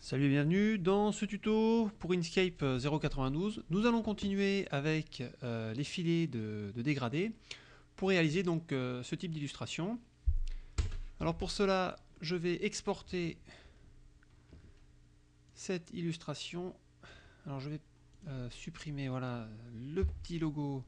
Salut et bienvenue dans ce tuto pour Inkscape 092. Nous allons continuer avec euh, les filets de, dégradé pour réaliser donc euh, ce type d'illustration. Alors pour cela, je vais exporter cette illustration. Alors je vais euh, supprimer voilà le petit logo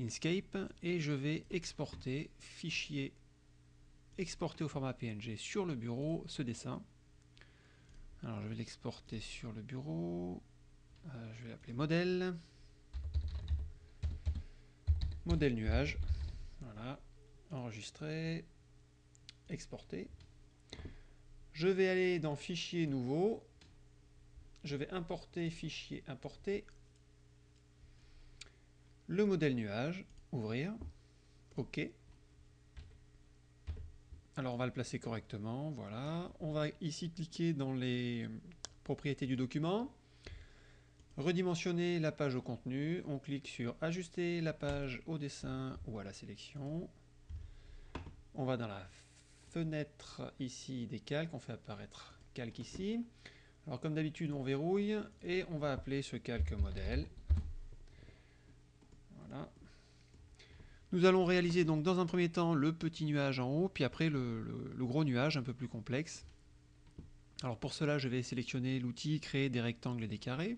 Inkscape et je vais exporter fichier exporter au format PNG sur le bureau ce dessin. Alors je vais l'exporter sur le bureau. Euh, je vais l'appeler modèle. Modèle nuage. Voilà. Enregistrer. Exporter. Je vais aller dans fichier nouveau. Je vais importer fichier importer. Le modèle nuage. Ouvrir. OK. Alors on va le placer correctement, voilà. On va ici cliquer dans les propriétés du document, redimensionner la page au contenu, on clique sur ajuster la page au dessin ou à la sélection. On va dans la fenêtre ici des calques, on fait apparaître calque ici. Alors comme d'habitude on verrouille et on va appeler ce calque modèle. Voilà, nous allons réaliser donc dans un premier temps le petit nuage en haut, puis après le, gros nuage un peu plus complexe. Alors pour cela, je vais sélectionner l'outil créer des rectangles et des carrés.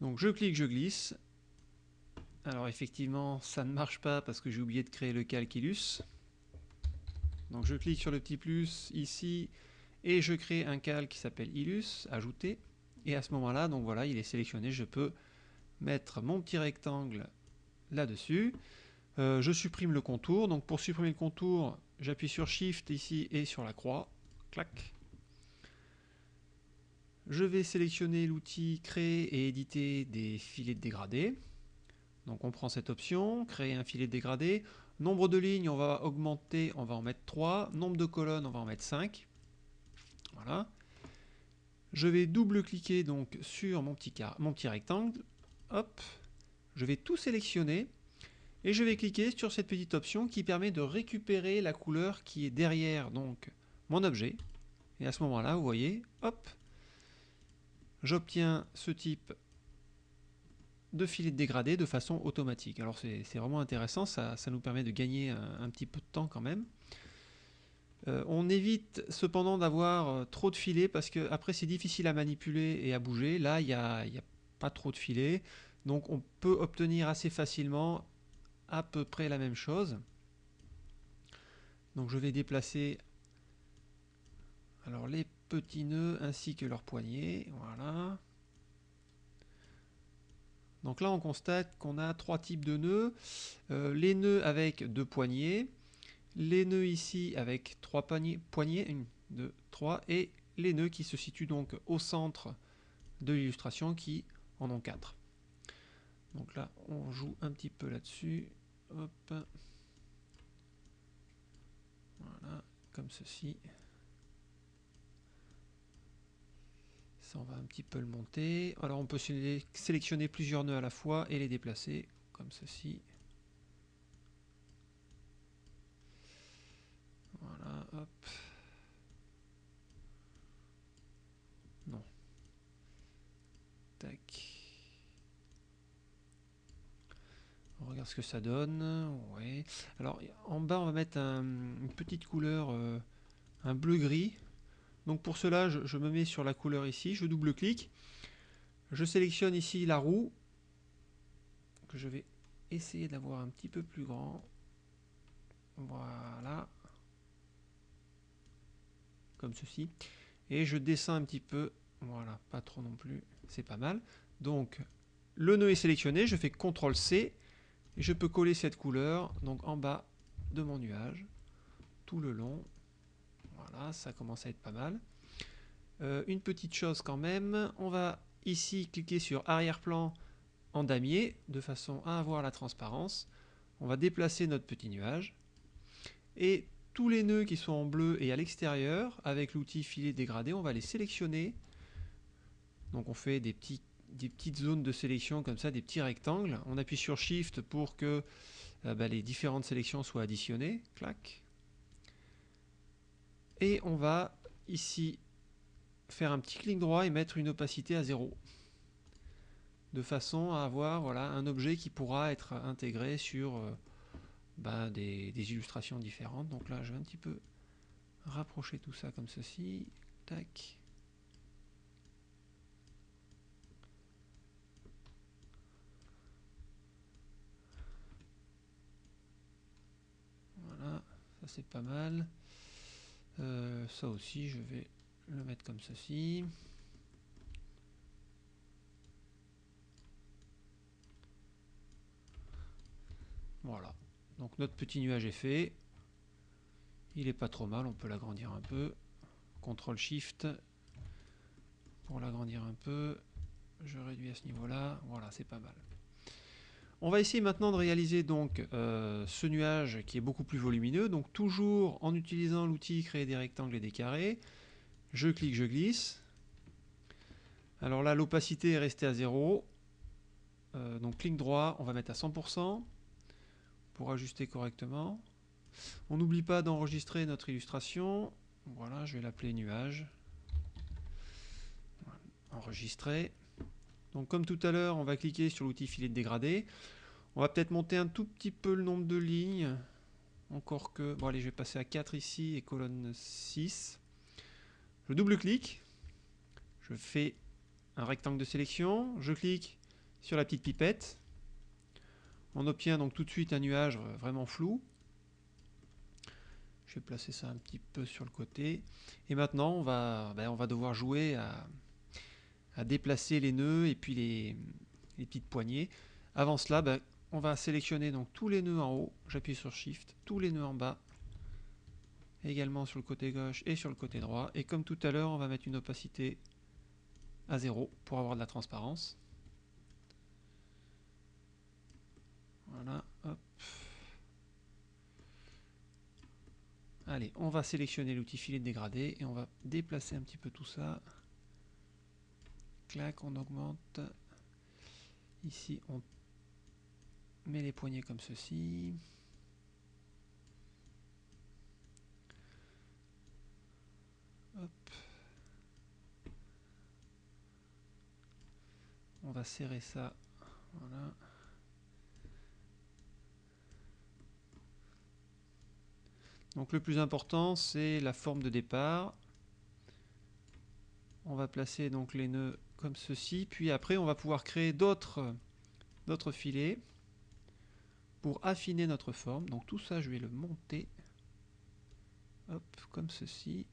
Donc je clique, je glisse. Alors effectivement, ça ne marche pas parce que j'ai oublié de créer le calculus. Donc je clique sur le petit plus ici et je crée un calque qui s'appelle Illus, ajouter. Et à ce moment-là, donc voilà, il est sélectionné, je peux mettre mon petit rectangle là-dessus. Euh, je supprime le contour. Donc pour supprimer le contour, j'appuie sur Shift ici et sur la croix. Clac. Je vais sélectionner l'outil Créer et éditer des filets de dégradé. Donc on prend cette option, créer un filet de dégradé. Nombre de lignes, on va augmenter, on va en mettre 3. Nombre de colonnes, on va en mettre 5. Voilà. Je vais double-cliquer donc sur mon petit, mon petit rectangle. Hop, je vais tout sélectionner et je vais cliquer sur cette petite option qui permet de récupérer la couleur qui est derrière donc mon objet. Et à ce moment-là, vous voyez, hop, j'obtiens ce type de filet de dégradé de façon automatique. Alors c'est vraiment intéressant, ça, nous permet de gagner un, petit peu de temps quand même. Euh, on évite cependant d'avoir euh, trop de filets parce que après c'est difficile à manipuler et à bouger. Là, il n'y a, a, pas trop de filets. Donc on peut obtenir assez facilement à peu près la même chose. Donc je vais déplacer alors les petits nœuds ainsi que leurs poignées. Voilà. Donc là on constate qu'on a trois types de nœuds. Euh, les nœuds avec deux poignées, les nœuds ici avec trois poignées, et les nœuds qui se situent donc au centre de l'illustration qui en ont quatre. Donc là, on joue un petit peu là-dessus. Hop. Voilà, comme ceci. Ça, on va un petit peu le monter. Alors, on peut sélectionner plusieurs nœuds à la fois et les déplacer, comme ceci. Voilà, hop. Non. Tac. On ce que ça donne. Ouais. Alors en bas on va mettre une petite couleur, euh, un bleu-gris. Donc pour cela je, me mets sur la couleur ici, je double-clique. Je sélectionne ici la roue, que je vais essayer d'avoir un petit peu plus grand. Voilà. Comme ceci. Et je descends un petit peu. Voilà, pas trop non plus. C'est pas mal. Donc le nœud est sélectionné, je fais CTRL C je peux coller cette couleur donc en bas de mon nuage, tout le long. Voilà, ça commence à être pas mal. Euh, une petite chose quand même, on va ici cliquer sur arrière-plan en damier, de façon à avoir la transparence. On va déplacer notre petit nuage. Et tous les nœuds qui sont en bleu et à l'extérieur, avec l'outil filet dégradé, on va les sélectionner. Donc on fait des petits des petites zones de sélection comme ça, des petits rectangles. On appuie sur Shift pour que euh, bah, les différentes sélections soient additionnées. Clac. Et on va ici faire un petit clic droit et mettre une opacité à 0. De façon à avoir voilà, un objet qui pourra être intégré sur euh, bah, des, des, illustrations différentes. Donc là, je vais un petit peu rapprocher tout ça comme ceci. Tac. Voilà, c'est pas mal. Euh, ça aussi, je vais le mettre comme ceci. Voilà. Donc notre petit nuage est fait. Il est pas trop mal, on peut l'agrandir un peu. CTRL SHIFT pour l'agrandir un peu. Je réduis à ce niveau-là. Voilà, c'est pas mal. On va essayer maintenant de réaliser donc euh, ce nuage qui est beaucoup plus volumineux. Donc toujours en utilisant l'outil créer des rectangles et des carrés. Je clique, je glisse. Alors là, l'opacité est restée à 0. Euh, donc clic droit, on va mettre à 100% pour ajuster correctement. On n'oublie pas d'enregistrer notre illustration. Voilà, je vais l'appeler nuage. Enregistrer. Donc comme tout à l'heure, on va cliquer sur l'outil filet de dégradé. On va peut-être monter un tout petit peu le nombre de lignes. Encore que... Bon allez, je vais passer à 4 ici et colonne 6. Je double-clique. Je fais un rectangle de sélection. Je clique sur la petite pipette. On obtient donc tout de suite un nuage vraiment flou. Je vais placer ça un petit peu sur le côté. Et maintenant, on va, ben, on va devoir jouer à, à déplacer les nœuds et puis les, petites poignées. Avant cela, ben, on va sélectionner donc tous les nœuds en haut. J'appuie sur Shift, tous les nœuds en bas. Également sur le côté gauche et sur le côté droit. Et comme tout à l'heure, on va mettre une opacité à 0 pour avoir de la transparence. Voilà, hop. Allez, on va sélectionner l'outil filet dégradé et on va déplacer un petit peu tout ça. Clac, on augmente. Ici, on met les poignées comme ceci. On va serrer ça. Voilà. Donc le plus important, c'est la forme de départ. On va placer donc les nœuds comme ceci. Puis après, on va pouvoir créer d'autres filets pour affiner notre forme. Donc tout ça, je vais le monter. Comme ceci.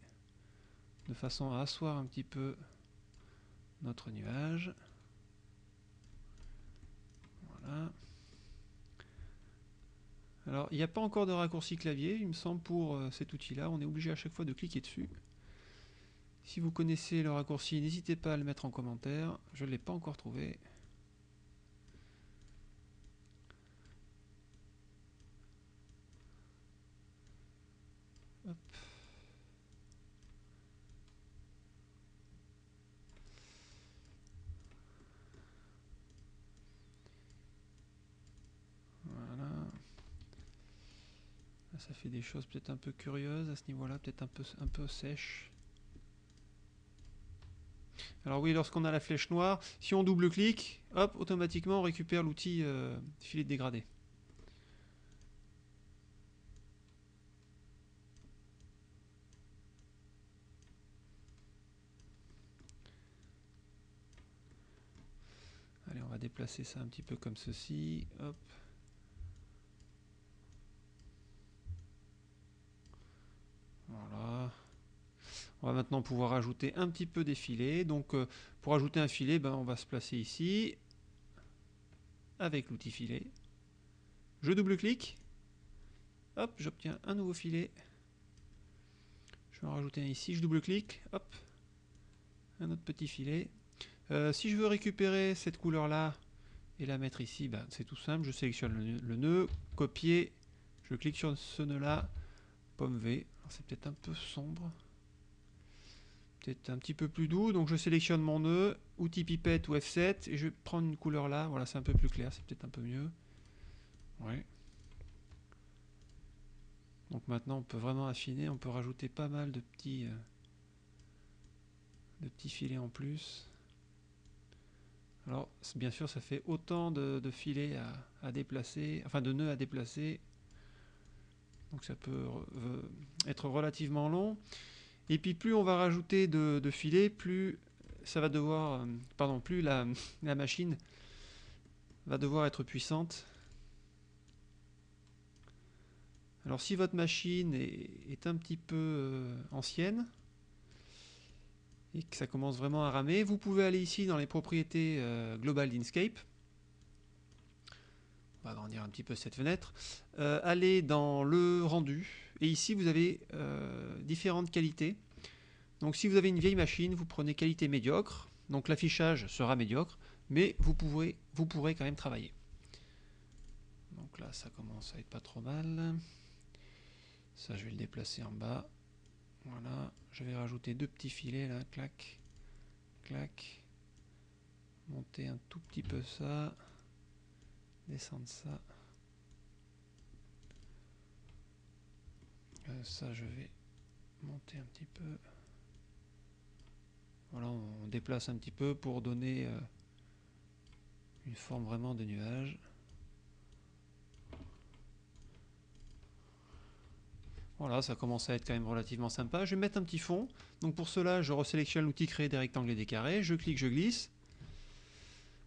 De façon à asseoir un petit peu notre nuage. Voilà. Alors, il n'y a pas encore de raccourci clavier, il me semble, pour euh, cet outil-là. On est obligé à chaque fois de cliquer dessus. Si vous connaissez le raccourci, n'hésitez pas à le mettre en commentaire. Je ne l'ai pas encore trouvé. Ça fait des choses peut-être un peu curieuses à ce niveau-là, peut-être un peu, un peu sèche. Alors oui, lorsqu'on a la flèche noire, si on double-clique, hop, automatiquement on récupère l'outil euh, filet de dégradé. Allez, on va déplacer ça un petit peu comme ceci. Hop. Voilà. On va maintenant pouvoir ajouter un petit peu des filets. Donc euh, pour ajouter un filet, ben, on va se placer ici avec l'outil filet. Je double-clique. Hop, j'obtiens un nouveau filet. Je vais en rajouter un ici. Je double-clique. Hop, un autre petit filet. Euh, si je veux récupérer cette couleur-là et la mettre ici, ben, c'est tout simple. Je sélectionne le, le nœud, copier. Je clique sur ce nœud-là, pomme V c'est peut-être un peu sombre. Peut-être un petit peu plus doux. Donc je sélectionne mon nœud, outil pipette ou F7, et je vais prendre une couleur là. Voilà, c'est un peu plus clair, c'est peut-être un peu mieux. Ouais. Donc maintenant on peut vraiment affiner, on peut rajouter pas mal de petits, euh, de petits filets en plus. Alors, bien sûr, ça fait autant de, filets à, déplacer, enfin de nœuds à déplacer. Donc ça peut être relativement long. Et puis plus on va rajouter de, filets, plus ça va devoir, euh, pardon, plus la, machine va devoir être puissante. Alors si votre machine est, un petit peu euh, ancienne, et que ça commence vraiment à ramer, vous pouvez aller ici dans les propriétés euh, globales d'Inkscape. On va agrandir un petit peu cette fenêtre. Aller dans le rendu. Et ici, vous avez euh, différentes qualités. Donc si vous avez une vieille machine, vous prenez qualité médiocre. Donc l'affichage sera médiocre, mais vous pourrez, vous pourrez quand même travailler. Donc là, ça commence à être pas trop mal. Ça, je vais le déplacer en bas. Voilà, je vais rajouter deux petits filets là, clac, clac. Monter un tout petit peu ça. Descendre ça. Ça, je vais monter un petit peu. Voilà, on déplace un petit peu pour donner euh, une forme vraiment de nuage. Voilà, ça commence à être quand même relativement sympa. Je vais mettre un petit fond. Donc pour cela, je resélectionne l'outil créer des rectangles et des carrés. Je clique, je glisse.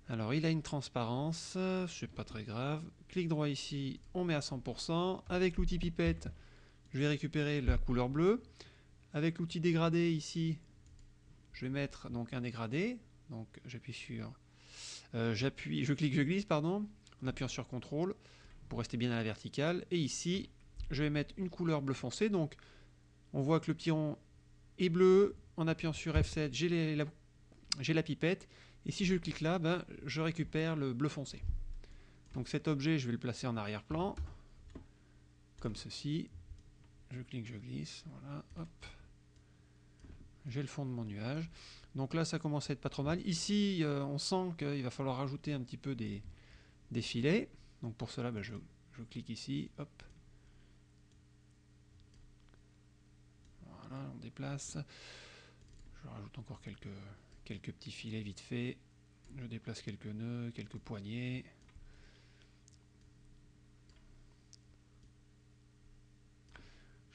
Alors il a une transparence, c'est pas très grave. Clic droit ici, on met à 100%. Avec l'outil pipette, je vais récupérer la couleur bleue. Avec l'outil dégradé ici, je vais mettre donc un dégradé. Donc j'appuie sur, euh, j'appuie, je clique, je glisse, pardon, en appuyant sur CTRL pour rester bien à la verticale. Et ici, je vais mettre une couleur bleu foncé. Donc, on voit que le petit rond est bleu. En appuyant sur F7, j'ai la, la, pipette. Et si je clique là, ben, je récupère le bleu foncé. Donc cet objet, je vais le placer en arrière-plan. Comme ceci. Je clique, je glisse. Voilà, hop. J'ai le fond de mon nuage. Donc là, ça commence à être pas trop mal. Ici, euh, on sent qu'il va falloir rajouter un petit peu des, filets. Donc pour cela, ben, je, clique ici. Hop. on déplace. Je rajoute encore quelques, quelques petits filets vite fait. Je déplace quelques nœuds, quelques poignées.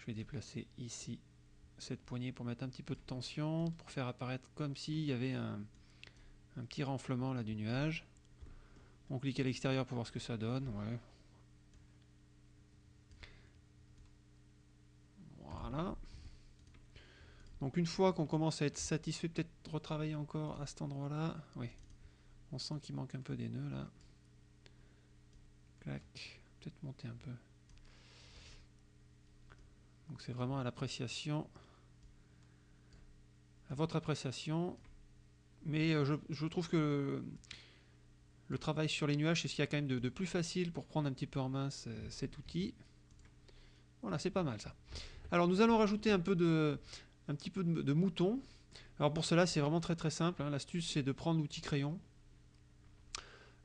Je vais déplacer ici cette poignée pour mettre un petit peu de tension, pour faire apparaître comme s'il y avait un, petit renflement là du nuage. On clique à l'extérieur pour voir ce que ça donne. Ouais. Voilà. Donc une fois qu'on commence à être satisfait, peut-être retravailler encore à cet endroit-là. Oui, on sent qu'il manque un peu des nœuds là. Clac, peut-être monter un peu. Donc c'est vraiment à l'appréciation, à votre appréciation. Mais euh, je, trouve que le travail sur les nuages, c'est ce qu'il y a quand même de, plus facile pour prendre un petit peu en main cet outil. Voilà, c'est pas mal ça. Alors nous allons rajouter un peu de, petit peu de, mouton. Alors pour cela, c'est vraiment très très simple. Hein. L'astuce, c'est de prendre l'outil crayon.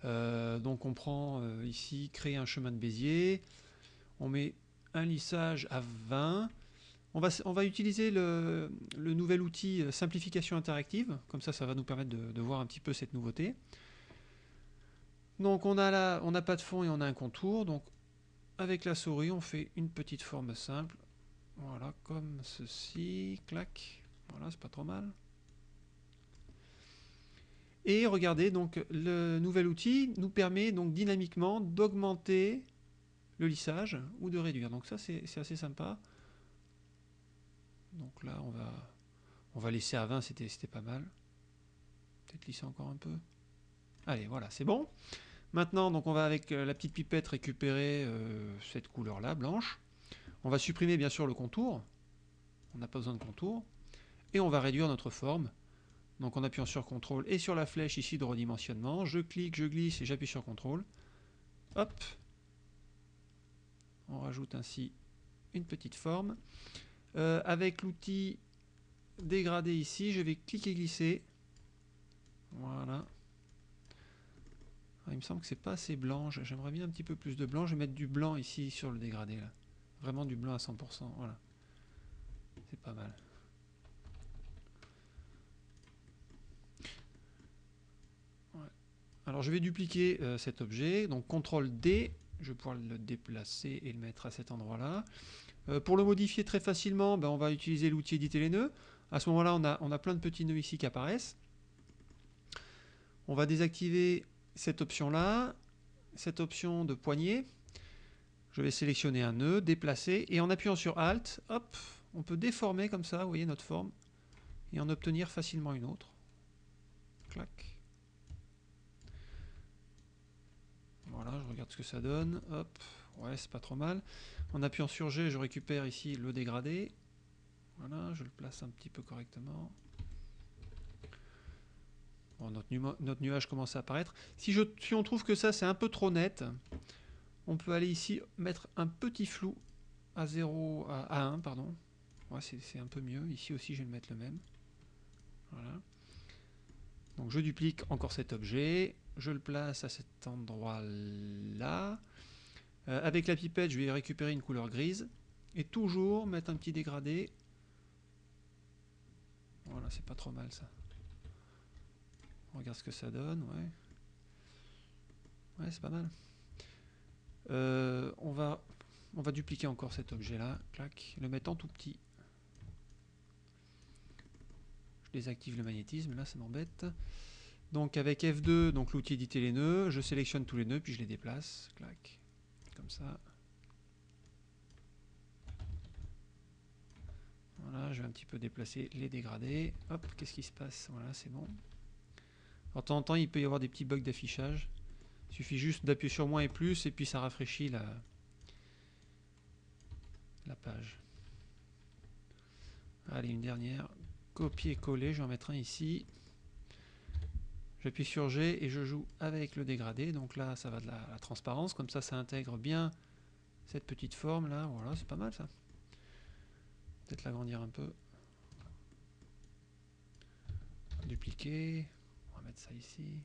Euh, donc on prend euh, ici, créer un chemin de Bézier. On met un lissage à 20. On va, on va utiliser le, nouvel outil euh, simplification interactive. Comme ça, ça va nous permettre de, voir un petit peu cette nouveauté. Donc on a là, on n'a pas de fond et on a un contour. Donc avec la souris, on fait une petite forme simple. Voilà, comme ceci, clac. Voilà, c'est pas trop mal. Et regardez, donc le nouvel outil nous permet donc dynamiquement d'augmenter le lissage ou de réduire. Donc ça c'est assez sympa. Donc là on va on va laisser à 20, c'était pas mal. Peut-être lisser encore un peu. Allez, voilà, c'est bon. Maintenant, donc on va avec euh, la petite pipette récupérer euh, cette couleur là, blanche. On va supprimer bien sûr le contour. On n'a pas besoin de contour. Et on va réduire notre forme. Donc en appuyant sur CTRL et sur la flèche ici de redimensionnement, je clique, je glisse et j'appuie sur CTRL. Hop. On rajoute ainsi une petite forme. Euh, avec l'outil dégradé ici, je vais cliquer glisser. Voilà. Ah, il me semble que c'est pas assez blanc. J'aimerais bien un petit peu plus de blanc. Je vais mettre du blanc ici sur le dégradé. Vraiment du blanc à 100%. Voilà. C'est pas mal. Alors je vais dupliquer euh, cet objet. Donc CTRL D je vais pouvoir le déplacer et le mettre à cet endroit-là. Euh, pour le modifier très facilement, ben, on va utiliser l'outil éditer les nœuds. À ce moment-là, on a, on a plein de petits nœuds ici qui apparaissent. On va désactiver cette option-là, cette option de poignée. Je vais sélectionner un nœud, déplacer, et en appuyant sur Alt, hop, on peut déformer comme ça, vous voyez notre forme, et en obtenir facilement une autre. Clac. Voilà, je regarde ce que ça donne. Hop, ouais, c'est pas trop mal. En appuyant sur G, je récupère ici le dégradé. Voilà, je le place un petit peu correctement. Bon, notre, nuage commence à apparaître. Si, on trouve que ça, c'est un peu trop net, on peut aller ici mettre un petit flou à 0, à, 1, pardon. Ouais, c'est un peu mieux. Ici aussi, je vais le mettre le même. Voilà. Donc je duplique encore cet objet, je le place à cet endroit-là. Euh, avec la pipette, je vais récupérer une couleur grise. Et toujours mettre un petit dégradé. Voilà, c'est pas trop mal ça. On regarde ce que ça donne, ouais. C'est pas mal. Euh, on, va, on va dupliquer encore cet objet-là, clac, le mettre en tout petit. Je désactive le magnétisme, là ça m'embête. Donc avec F2, donc l'outil éditer les nœuds, je sélectionne tous les nœuds, puis je les déplace, clac, comme ça. Voilà, je vais un petit peu déplacer les dégradés. Hop, qu'est-ce qui se passe? Voilà, c'est bon. de temps en temps, il peut y avoir des petits bugs d'affichage. Il suffit juste d'appuyer sur moins et plus, et puis ça rafraîchit la page. Allez, une dernière. Copier-coller, je vais en mettre un ici. J'appuie sur G et je joue avec le dégradé. Donc là, ça va de la, transparence. Comme ça, ça intègre bien cette petite forme là. Voilà, c'est pas mal ça. Peut-être l'agrandir un peu. Dupliquer. On va mettre ça ici.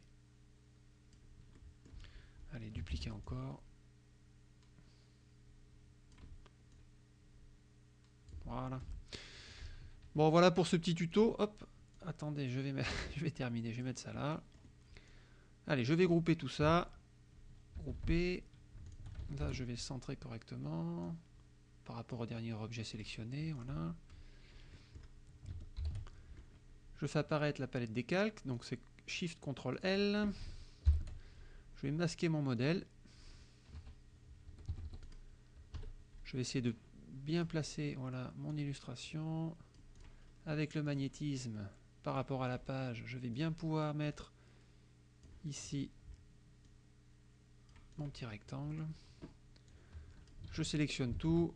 Allez, dupliquer encore. Voilà. Bon, voilà pour ce petit tuto. Hop, attendez, je vais, terminer, je vais mettre ça là. Allez, je vais grouper tout ça. Grouper. Là, je vais centrer correctement par rapport au dernier objet sélectionné. Voilà. Je fais apparaître la palette des calques. Donc, c'est Shift Ctrl L. Je vais masquer mon modèle. Je vais essayer de bien placer voilà, mon illustration avec le magnétisme par rapport à la page, je vais bien pouvoir mettre ici mon petit rectangle. Je sélectionne tout,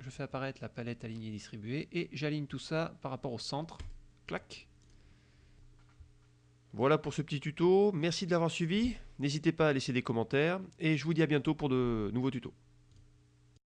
je fais apparaître la palette alignée distribuée et j'aligne tout ça par rapport au centre. Clac. Voilà pour ce petit tuto. Merci de l'avoir suivi. N'hésitez pas à laisser des commentaires et je vous dis à bientôt pour de nouveaux tutos.